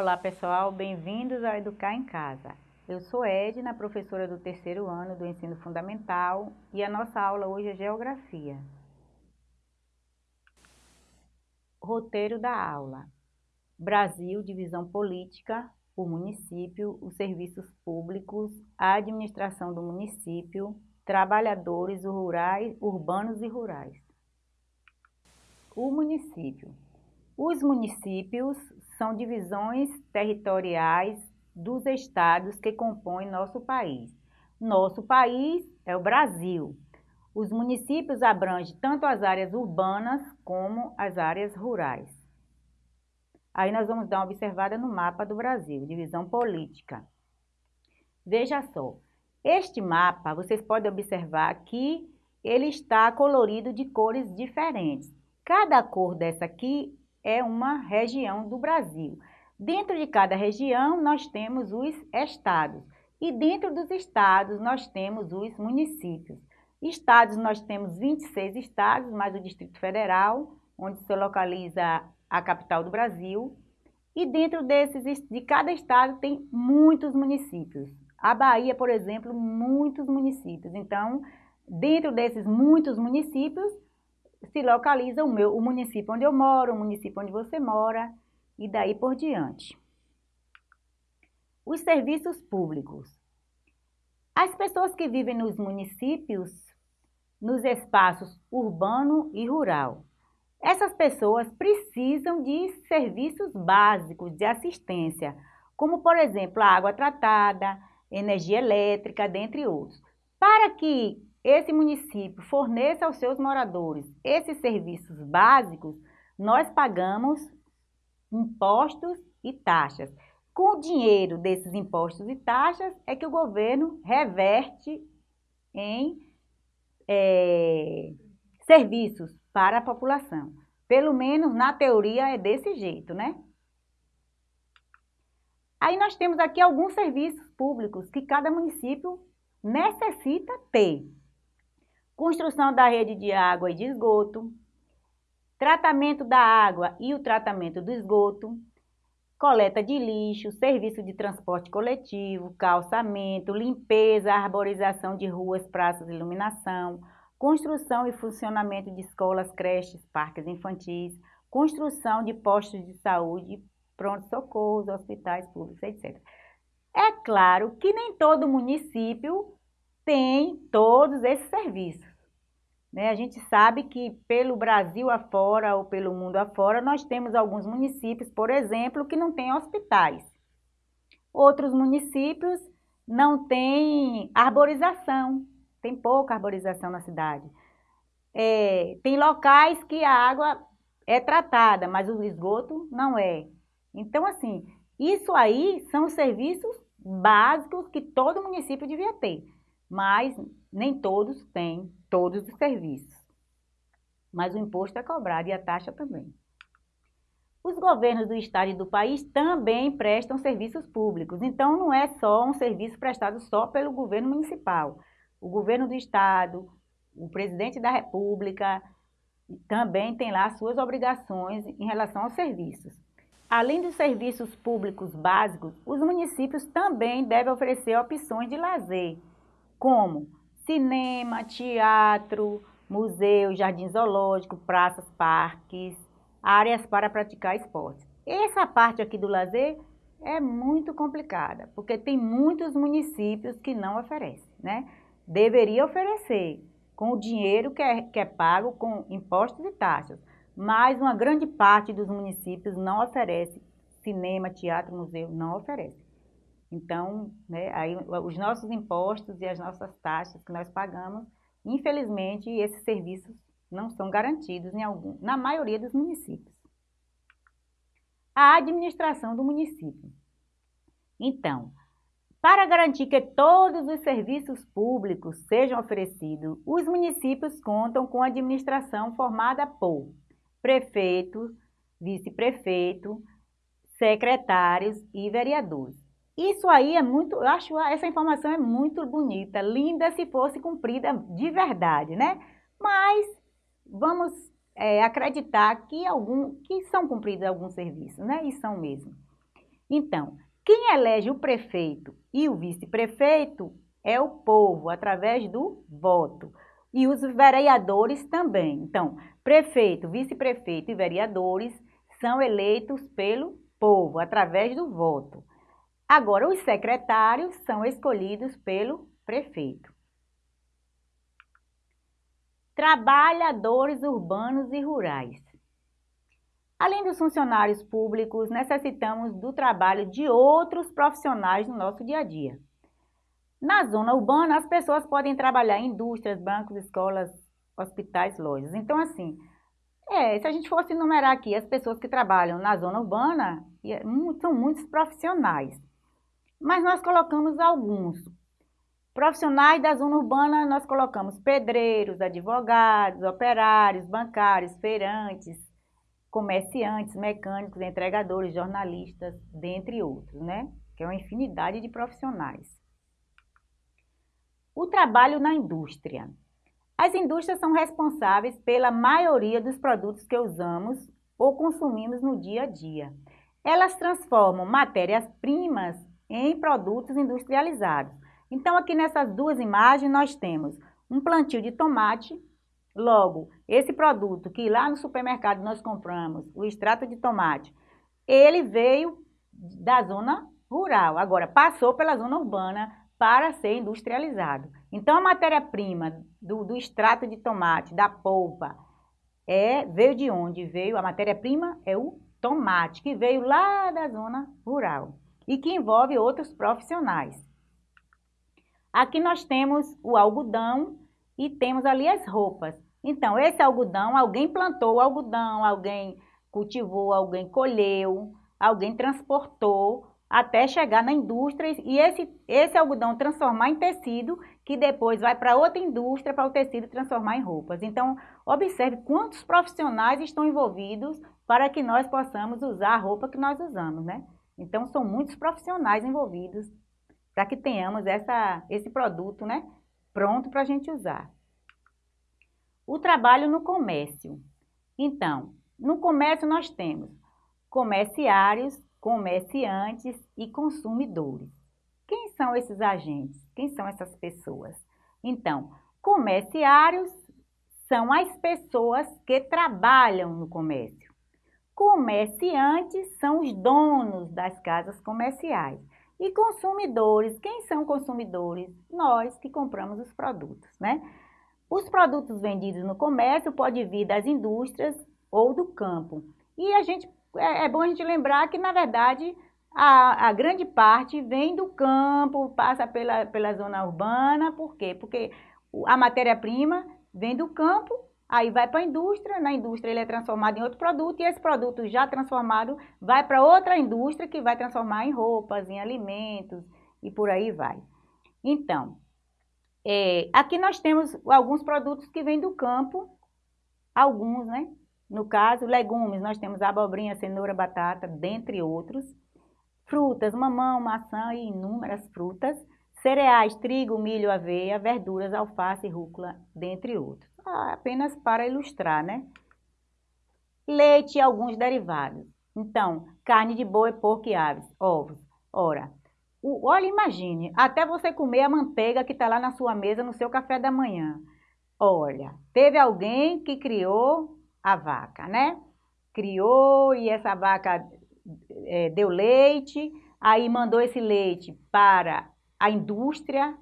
Olá pessoal, bem-vindos ao Educar em Casa. Eu sou Edna, professora do terceiro ano do ensino fundamental e a nossa aula hoje é Geografia. Roteiro da aula. Brasil, divisão política, o município, os serviços públicos, a administração do município, trabalhadores rurais, urbanos e rurais. O município. Os municípios são divisões territoriais dos estados que compõem nosso país. Nosso país é o Brasil. Os municípios abrangem tanto as áreas urbanas como as áreas rurais. Aí nós vamos dar uma observada no mapa do Brasil, divisão política. Veja só, este mapa, vocês podem observar que ele está colorido de cores diferentes. Cada cor dessa aqui é uma região do Brasil. Dentro de cada região, nós temos os estados. E dentro dos estados, nós temos os municípios. Estados, nós temos 26 estados, mais o Distrito Federal, onde se localiza a capital do Brasil. E dentro desses, de cada estado, tem muitos municípios. A Bahia, por exemplo, muitos municípios. Então, dentro desses muitos municípios, se localiza o, meu, o município onde eu moro, o município onde você mora, e daí por diante. Os serviços públicos. As pessoas que vivem nos municípios, nos espaços urbano e rural, essas pessoas precisam de serviços básicos de assistência, como, por exemplo, água tratada, energia elétrica, dentre outros. Para que esse município forneça aos seus moradores esses serviços básicos, nós pagamos impostos e taxas. Com o dinheiro desses impostos e taxas é que o governo reverte em é, serviços para a população. Pelo menos na teoria é desse jeito, né? Aí nós temos aqui alguns serviços públicos que cada município necessita ter. Construção da rede de água e de esgoto, tratamento da água e o tratamento do esgoto, coleta de lixo, serviço de transporte coletivo, calçamento, limpeza, arborização de ruas, praças iluminação, construção e funcionamento de escolas, creches, parques infantis, construção de postos de saúde, pronto-socorros, hospitais públicos, etc. É claro que nem todo município tem todos esses serviços. Né? A gente sabe que pelo Brasil afora ou pelo mundo afora, nós temos alguns municípios, por exemplo, que não têm hospitais. Outros municípios não têm arborização, tem pouca arborização na cidade. É, tem locais que a água é tratada, mas o esgoto não é. Então, assim, isso aí são serviços básicos que todo município devia ter, mas nem todos têm todos os serviços. Mas o imposto é cobrado e a taxa também. Os governos do estado e do país também prestam serviços públicos, então não é só um serviço prestado só pelo governo municipal. O governo do estado, o presidente da república, também tem lá suas obrigações em relação aos serviços. Além dos serviços públicos básicos, os municípios também devem oferecer opções de lazer, como cinema, teatro, museu, jardim zoológico, praças, parques, áreas para praticar esportes. Essa parte aqui do lazer é muito complicada, porque tem muitos municípios que não oferecem, né? Deveria oferecer com o dinheiro que é, que é pago com impostos e taxas, mas uma grande parte dos municípios não oferece cinema, teatro, museu, não oferece. Então, né, aí, os nossos impostos e as nossas taxas que nós pagamos, infelizmente, esses serviços não são garantidos em algum, na maioria dos municípios. A administração do município. Então, para garantir que todos os serviços públicos sejam oferecidos, os municípios contam com administração formada por prefeito, vice-prefeito, secretários e vereadores. Isso aí é muito, eu acho essa informação é muito bonita, linda se fosse cumprida de verdade, né? Mas vamos é, acreditar que, algum, que são cumpridos alguns serviços, né? E são mesmo. Então, quem elege o prefeito e o vice-prefeito é o povo, através do voto. E os vereadores também. Então, prefeito, vice-prefeito e vereadores são eleitos pelo povo, através do voto. Agora, os secretários são escolhidos pelo prefeito. Trabalhadores urbanos e rurais. Além dos funcionários públicos, necessitamos do trabalho de outros profissionais no nosso dia a dia. Na zona urbana, as pessoas podem trabalhar em indústrias, bancos, escolas, hospitais, lojas. Então, assim, é, se a gente fosse enumerar aqui as pessoas que trabalham na zona urbana, é são muitos profissionais. Mas nós colocamos alguns. Profissionais da zona urbana, nós colocamos pedreiros, advogados, operários, bancários, feirantes, comerciantes, mecânicos, entregadores, jornalistas, dentre outros, né? Que é uma infinidade de profissionais. O trabalho na indústria. As indústrias são responsáveis pela maioria dos produtos que usamos ou consumimos no dia a dia. Elas transformam matérias-primas em produtos industrializados. Então, aqui nessas duas imagens, nós temos um plantio de tomate. Logo, esse produto que lá no supermercado nós compramos, o extrato de tomate, ele veio da zona rural, agora passou pela zona urbana, para ser industrializado. Então, a matéria-prima do, do, extrato de tomate, da polpa, é, veio de onde? Veio, a matéria-prima é o tomate, que veio lá da zona rural e que envolve outros profissionais. Aqui nós temos o algodão e temos ali as roupas. Então, esse algodão, alguém plantou o algodão, alguém cultivou, alguém colheu, alguém transportou até chegar na indústria e esse, esse algodão transformar em tecido, que depois vai para outra indústria para o tecido transformar em roupas. Então, observe quantos profissionais estão envolvidos para que nós possamos usar a roupa que nós usamos, né? Então, são muitos profissionais envolvidos para que tenhamos essa, esse produto, né? Pronto para a gente usar. O trabalho no comércio. Então, no comércio nós temos comerciários, comerciantes e consumidores. Quem são esses agentes? Quem são essas pessoas? Então, comerciários são as pessoas que trabalham no comércio. Comerciantes são os donos das casas comerciais. E consumidores, quem são consumidores? Nós que compramos os produtos, né? Os produtos vendidos no comércio podem vir das indústrias ou do campo. E a gente é, é bom a gente lembrar que, na verdade, a, a, grande parte vem do campo, passa pela, pela zona urbana, por quê? Porque a matéria-prima vem do campo, aí vai para a indústria, na indústria ele é transformado em outro produto, e esse produto já transformado vai para outra indústria que vai transformar em roupas, em alimentos, e por aí vai. Então, é, aqui nós temos alguns produtos que vêm do campo, alguns, né? No caso, legumes, nós temos abobrinha, cenoura, batata, dentre outros. Frutas, mamão, maçã e inúmeras frutas. Cereais, trigo, milho, aveia, verduras, alface, rúcula, dentre outros. Ah, apenas para ilustrar, né? Leite e alguns derivados. Então, carne de boi, porco e aves, ovos. Ora, o, olha, imagine, até você comer a manteiga que está lá na sua mesa no seu café da manhã. Olha, teve alguém que criou a vaca, né? Criou e essa vaca é, deu leite, aí mandou esse leite para a indústria,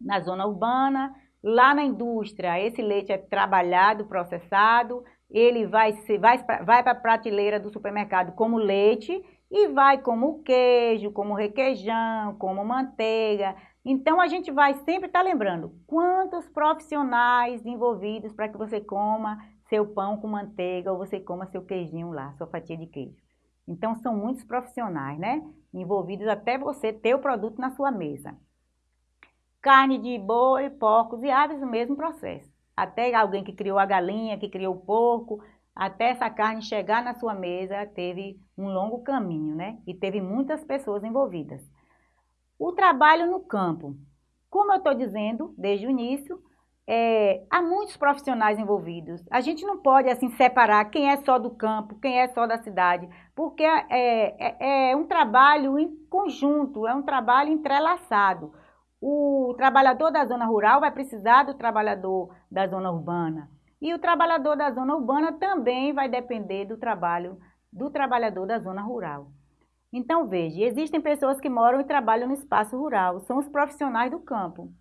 na zona urbana. Lá na indústria, esse leite é trabalhado, processado, ele vai, vai, vai para a prateleira do supermercado como leite e vai como queijo, como requeijão, como manteiga. Então, a gente vai sempre estar tá lembrando quantos profissionais envolvidos para que você coma seu pão com manteiga ou você coma seu queijinho lá, sua fatia de queijo. Então, são muitos profissionais, né? Envolvidos até você ter o produto na sua mesa. Carne de boi, porcos e aves, o mesmo processo. Até alguém que criou a galinha, que criou o porco, até essa carne chegar na sua mesa, teve um longo caminho, né? E teve muitas pessoas envolvidas. O trabalho no campo. Como eu estou dizendo desde o início, é, há muitos profissionais envolvidos. A gente não pode assim separar quem é só do campo, quem é só da cidade, porque é, é, é um trabalho em conjunto, é um trabalho entrelaçado. O trabalhador da zona rural vai precisar do trabalhador da zona urbana. E o trabalhador da zona urbana também vai depender do trabalho do trabalhador da zona rural. Então, veja, existem pessoas que moram e trabalham no espaço rural, são os profissionais do campo.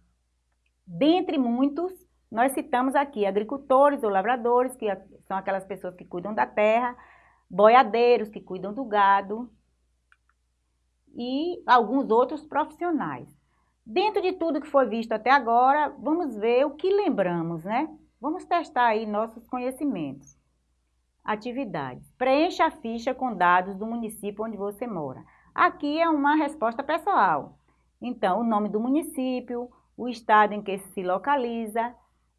Dentre muitos, nós citamos aqui agricultores ou lavradores, que são aquelas pessoas que cuidam da terra, boiadeiros, que cuidam do gado, e alguns outros profissionais. Dentro de tudo que foi visto até agora, vamos ver o que lembramos, né? Vamos testar aí nossos conhecimentos. Atividades. Preencha a ficha com dados do município onde você mora. Aqui é uma resposta pessoal. Então, o nome do município, o estado em que se localiza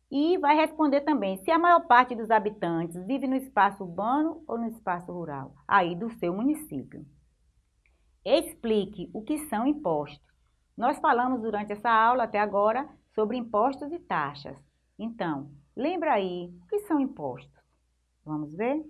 e vai responder também se a maior parte dos habitantes vive no espaço urbano ou no espaço rural, aí do seu município. Explique o que são impostos. Nós falamos durante essa aula até agora sobre impostos e taxas. Então, lembra aí o que são impostos. Vamos ver?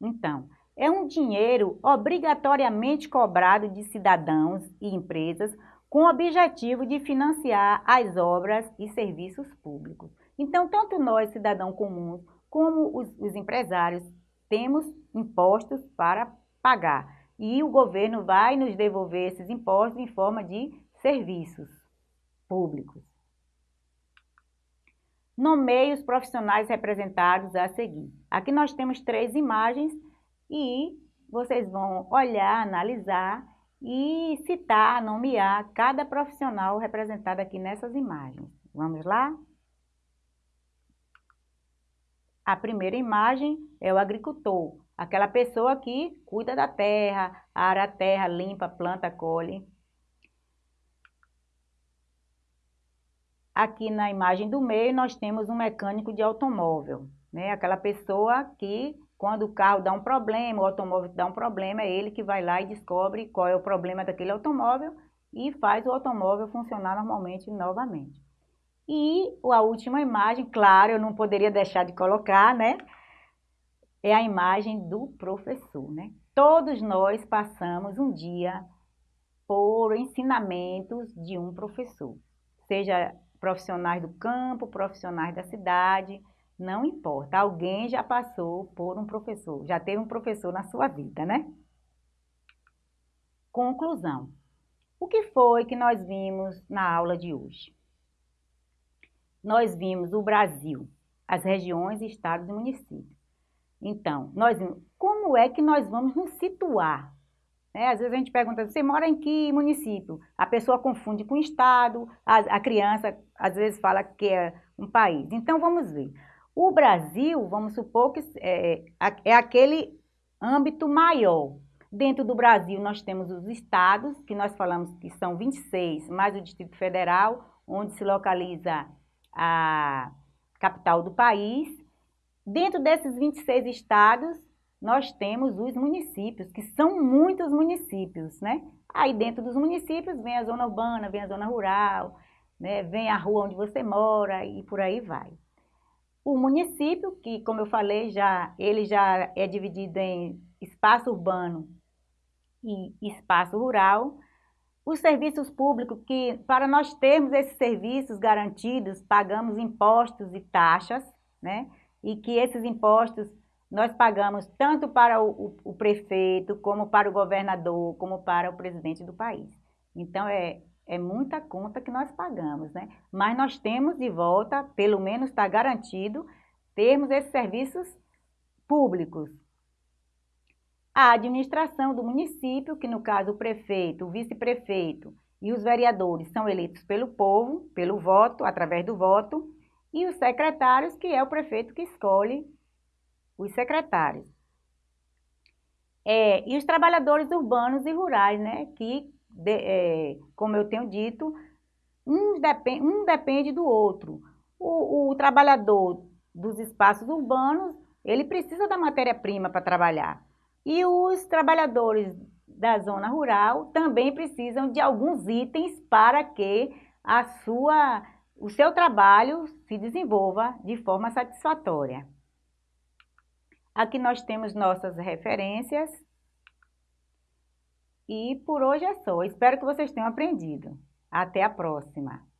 Então, é um dinheiro obrigatoriamente cobrado de cidadãos e empresas com o objetivo de financiar as obras e serviços públicos. Então, tanto nós, cidadãos comuns, como os, os empresários, temos impostos para pagar. E o governo vai nos devolver esses impostos em forma de serviços públicos. Nomeie os profissionais representados a seguir. Aqui nós temos três imagens e vocês vão olhar, analisar e citar, nomear cada profissional representado aqui nessas imagens. Vamos lá? A primeira imagem é o agricultor, aquela pessoa que cuida da terra, ara a terra, limpa, planta, colhe. Aqui na imagem do meio nós temos um mecânico de automóvel, né? Aquela pessoa que quando o carro dá um problema, o automóvel dá um problema, é ele que vai lá e descobre qual é o problema daquele automóvel e faz o automóvel funcionar normalmente novamente. E a última imagem, claro, eu não poderia deixar de colocar, né? É a imagem do professor, né? Todos nós passamos um dia por ensinamentos de um professor, seja profissionais do campo, profissionais da cidade, não importa, alguém já passou por um professor, já teve um professor na sua vida, né? Conclusão. O que foi que nós vimos na aula de hoje? Nós vimos o Brasil, as regiões, estados e municípios. Então, nós como é que nós vamos nos situar. É, às vezes a gente pergunta, você mora em que município? A pessoa confunde com estado, a, a criança às vezes fala que é um país. Então, vamos ver. O Brasil, vamos supor que é, é aquele âmbito maior. Dentro do Brasil, nós temos os estados, que nós falamos que são 26, mais o Distrito Federal, onde se localiza a capital do país. Dentro desses 26 estados, nós temos os municípios, que são muitos municípios, né? Aí dentro dos municípios vem a zona urbana, vem a zona rural, né? vem a rua onde você mora e por aí vai. O município, que como eu falei, já, ele já é dividido em espaço urbano e espaço rural. Os serviços públicos, que para nós termos esses serviços garantidos, pagamos impostos e taxas, né? E que esses impostos nós pagamos tanto para o, o, o prefeito, como para o governador, como para o presidente do país. Então, é, é muita conta que nós pagamos, né? Mas nós temos de volta, pelo menos está garantido, termos esses serviços públicos. A administração do município, que no caso o prefeito, o vice-prefeito e os vereadores são eleitos pelo povo, pelo voto, através do voto, e os secretários, que é o prefeito que escolhe os secretários. É, e os trabalhadores urbanos e rurais, né, que de, é, como eu tenho dito, um, depend, um depende do outro. O, o trabalhador dos espaços urbanos, ele precisa da matéria-prima para trabalhar. E os trabalhadores da zona rural também precisam de alguns itens para que a sua, o seu trabalho se desenvolva de forma satisfatória. Aqui nós temos nossas referências. E por hoje é só. Espero que vocês tenham aprendido. Até a próxima!